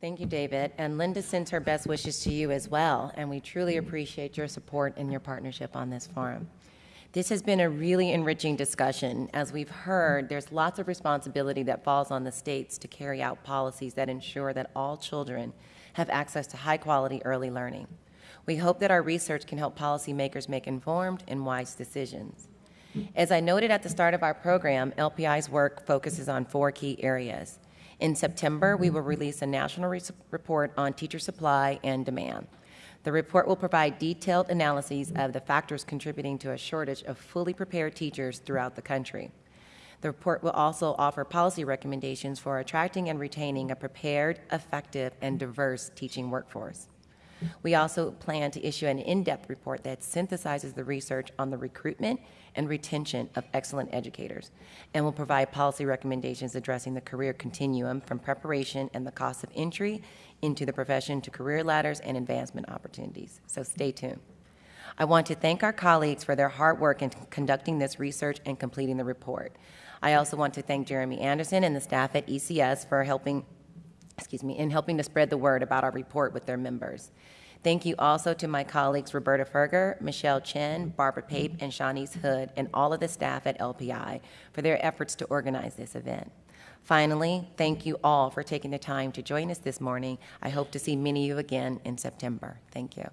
Thank you, David. And Linda sends her best wishes to you as well, and we truly appreciate your support and your partnership on this forum. This has been a really enriching discussion. As we've heard, there's lots of responsibility that falls on the states to carry out policies that ensure that all children have access to high-quality early learning. We hope that our research can help policymakers make informed and wise decisions. As I noted at the start of our program, LPI's work focuses on four key areas. In September, we will release a national re report on teacher supply and demand. The report will provide detailed analyses of the factors contributing to a shortage of fully prepared teachers throughout the country. The report will also offer policy recommendations for attracting and retaining a prepared, effective, and diverse teaching workforce. We also plan to issue an in-depth report that synthesizes the research on the recruitment and retention of excellent educators and will provide policy recommendations addressing the career continuum from preparation and the cost of entry into the profession to career ladders and advancement opportunities. So stay tuned. I want to thank our colleagues for their hard work in conducting this research and completing the report. I also want to thank Jeremy Anderson and the staff at ECS for helping, excuse me, in helping to spread the word about our report with their members. Thank you also to my colleagues Roberta Furger, Michelle Chen, Barbara Pape, and Shawnee's Hood, and all of the staff at LPI for their efforts to organize this event. Finally, thank you all for taking the time to join us this morning. I hope to see many of you again in September. Thank you.